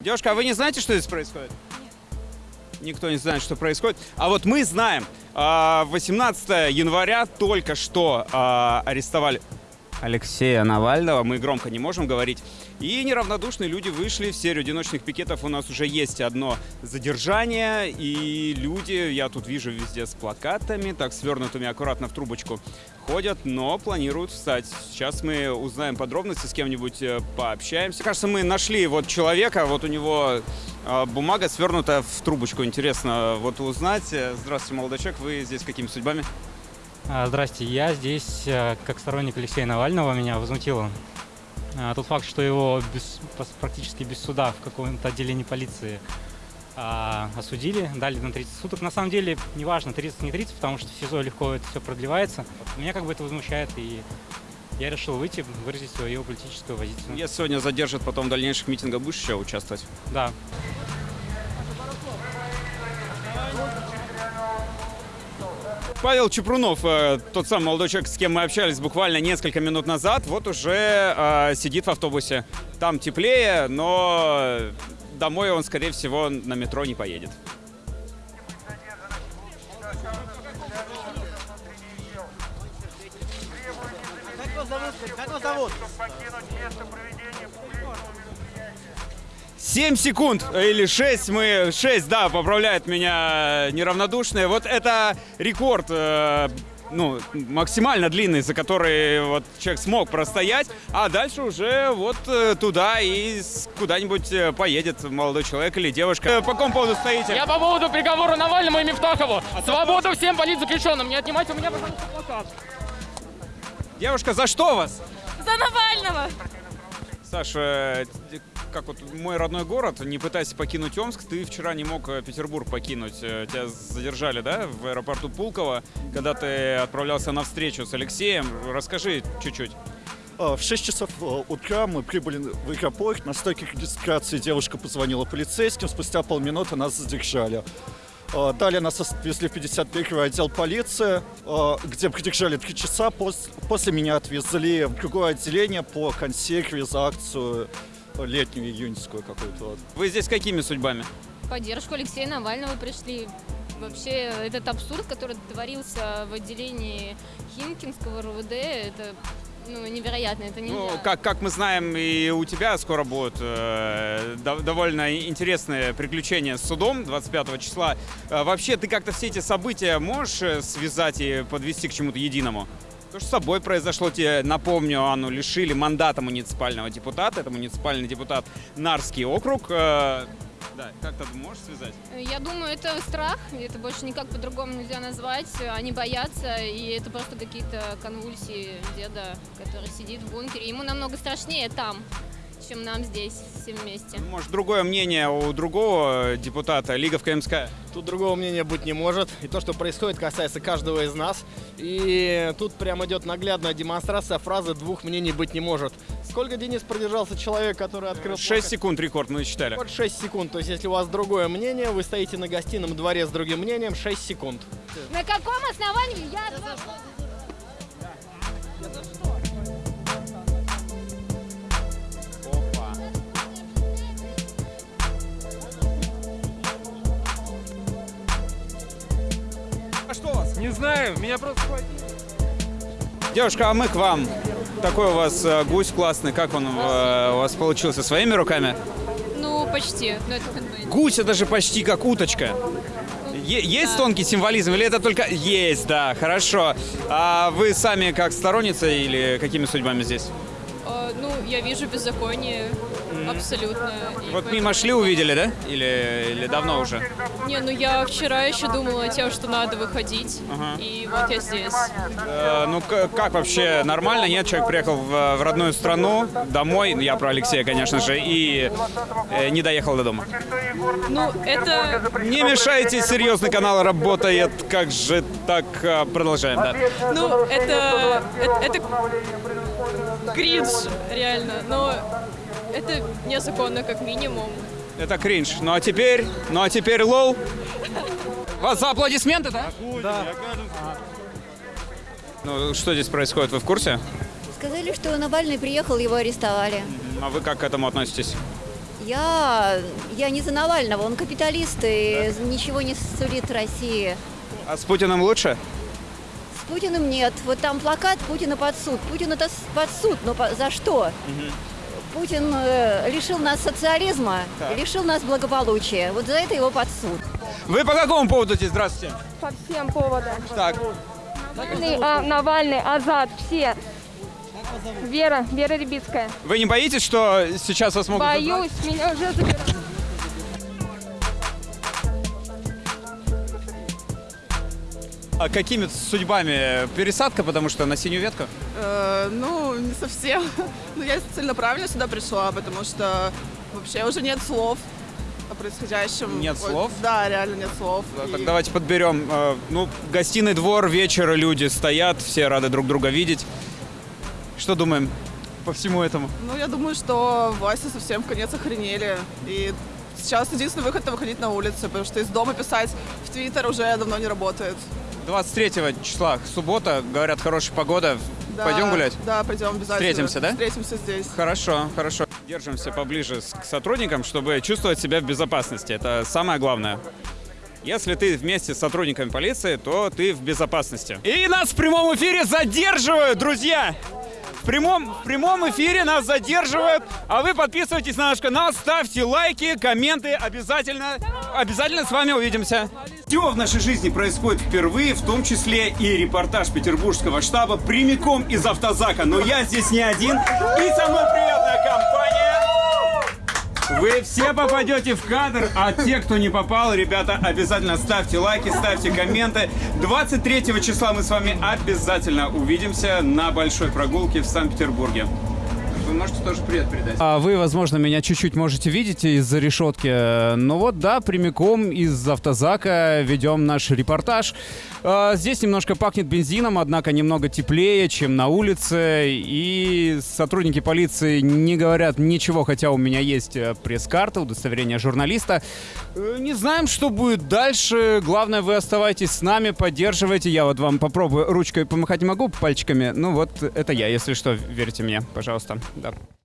Девушка, а вы не знаете, что здесь происходит? Никто не знает, что происходит. А вот мы знаем. А, 18 января только что а, арестовали Алексея Навального. Мы громко не можем говорить. И неравнодушные люди вышли в серию одиночных пикетов. У нас уже есть одно задержание. И люди, я тут вижу везде с плакатами, так свернутыми аккуратно в трубочку, ходят, но планируют встать. Сейчас мы узнаем подробности, с кем-нибудь э, пообщаемся. Кажется, мы нашли вот человека, вот у него э, бумага свернута в трубочку. Интересно вот узнать. Э, Здравствуйте, молодой человек. Вы здесь какими судьбами? А, Здрасте, я здесь как сторонник Алексея Навального, меня возмутило тот факт, что его без- практически без суда в каком-то отделении полиции а, осудили, дали на 30 суток. На самом деле, неважно, 30 не 30, потому что в СИЗО легко это все продлевается. Меня как бы это возмущает, и я решил выйти, выразить свою политическую позицию. Если сегодня задержат, потом в дальнейших митингах будешь еще участвовать? Да. Павел Чепрунов, э, тот самый молодой человек, с кем мы общались буквально несколько минут назад, вот уже э, сидит в автобусе. Там теплее, но домой он, скорее всего, на метро не поедет. Как вас зовут? Как вас зовут? 7 секунд или 6, мы 6, да, поправляет меня неравнодушные. Вот это рекорд, э, ну, максимально длинный, за который вот человек смог простоять, а дальше уже вот э, туда и куда-нибудь э, поедет молодой человек или девушка. Э, По какому поводу стоите? Я по поводу приговора Навальному и Мифтахову. Свободу всем политзаключенным. Не отнимайте у меня, пожалуйста, плакат. Девушка, за что вас? За Навального! Саша, как вот мой родной город, не пытайся покинуть Омск, ты вчера не мог э, Петербург покинуть. Э, Тебя задержали, да, в аэропорту Пулково, когда ты отправлялся на встречу с Алексеем. Расскажи чуть-чуть. А, В 6 часов э, утра мы прибыли в аэропорт. На стойке регистрации девушка позвонила полицейским. Спустя полминуты нас задержали. Далее нас отвезли в 51 отдел полиции, где придержали 3 часа. Пос- После меня отвезли в другое отделение по консерве за акцию э, летнюю июньскую какую-то. вот. Вы здесь какими судьбами? Поддержку Алексея Навального пришли. Вообще, этот абсурд, который творился в отделении Химкинского РУВД, это ну, невероятно, это нельзя. Ну, как, как мы знаем, и у тебя скоро будут э, дов- довольно интересные приключения с судом 25 числа. Э, вообще, ты как-то все эти события можешь э, связать и подвести к чему-то единому? То, что с собой произошло, тебе, напомню, Анну лишили мандата муниципального депутата. Это муниципальный депутат Нарский округ. Э, да, как-то можешь связать? Я думаю, это страх, это больше никак по-другому нельзя назвать. Они боятся, и это просто какие-то конвульсии деда, который сидит в бункере. Ему намного страшнее там, чем нам здесь все вместе. Может, другое мнение у другого депутата, Лига в КМСК? Тут другого мнения быть не может. И то, что происходит, касается каждого из нас. И тут прям идет наглядная демонстрация фразы «двух мнений быть не может». Сколько, Денис, продержался человек, который открыл... 6 секунд рекорд мы считали. Вот 6 секунд. То есть, если у вас другое мнение, вы стоите на гостином дворе с другим мнением, 6 секунд. На каком основании я... Опа. Не знаю, меня просто схватили. Девушка, а мы к вам. Такой у вас э, гусь классный. Как он э, у вас получился? Своими руками? Ну, почти. Но это. Гусь это же почти как уточка. Е- есть тонкий символизм или это только... Есть, да, хорошо. А вы сами как сторонница или какими судьбами здесь? Я вижу беззаконие абсолютно. И Вот поэтому- мимо шли, увидели, да? Или, или давно уже? Не, ну я вчера еще думала о том, что надо выходить. Ага. И вот я здесь. Э, ну, как вообще? Нормально? Нет? Человек приехал в, в родную страну, домой, я про Алексея, конечно же, и э, не доехал до дома. Ну, это... Не мешайте, серьезный канал работает. Как же так? Э, Продолжаем, да. Ну, это... Это, это кринж, реально. Но это незаконно, как минимум. Это кринж. Ну а теперь, ну а теперь лол. Вас за аплодисменты, да? Да. Ну, что здесь происходит, вы в курсе? Сказали, что Навальный приехал, его арестовали. А вы как к этому относитесь? Я, я не за Навального, он капиталист и ничего не сулит России. А с Путиным лучше? Путиным нет. Вот там плакат Путина под суд. Путин это под суд, но по- за что? Путин э, лишил нас социализма, Так. лишил нас благополучия. Вот за это его под суд. Вы по какому поводу здесь? Здравствуйте. По всем поводам. Так, Навальный, а, Навальный, Азат, все. Вера, Вера Рябицкая. вы не боитесь, что сейчас вас могут... забрать? Боюсь, меня уже забирают. А какими судьбами? Пересадка, потому что на синюю ветку? Э, ну, не совсем. Ну, я целенаправленно сюда пришла, потому что вообще уже нет слов о происходящем. Нет Вот, слов? Да, реально нет слов. И- Так давайте подберем. э, Ну, гостиный двор, вечер, люди стоят, все рады друг друга видеть. Что думаем по всему этому? Ну, я думаю, что власти совсем в конец охренели. И сейчас единственный выход — это выходить на улицы, потому что из дома писать в Твиттер уже давно не работает. 23 числа, суббота, говорят, хорошая погода. Да, Пойдем гулять? Да, пойдем обязательно. Встретимся, да? Встретимся здесь. Хорошо, хорошо. Держимся поближе к сотрудникам, чтобы чувствовать себя в безопасности. Это самое главное. Если ты вместе с сотрудниками полиции, то ты в безопасности. И нас в прямом эфире задерживают, друзья! В прямом, в прямом эфире нас задерживают, а вы подписывайтесь на наш канал, ставьте лайки, комменты, обязательно, обязательно с вами увидимся. Все в нашей жизни происходит впервые, в том числе и репортаж петербургского штаба прямиком из автозака. Но я здесь не один, и со мной приятная компания. Вы все попадете в кадр, а те, кто не попал, ребята, обязательно ставьте лайки, ставьте комменты. 23 числа мы с вами обязательно увидимся на большой прогулке в Санкт-Петербурге. Вы можете тоже привет передать. А вы, возможно, меня чуть-чуть можете видеть из-за решетки. Ну вот, да, прямиком из автозака ведем наш репортаж. А, Здесь немножко пахнет бензином, однако немного теплее, чем на улице. И сотрудники полиции не говорят ничего, хотя у меня есть э, пресс-карта, удостоверение журналиста. Э, Не знаем, что будет дальше. Главное, вы оставайтесь с нами, поддерживайте. Я вот вам попробую ручкой помахать могу, пальчиками. Ну вот, это я, если что, верьте мне, пожалуйста. 고맙습니다.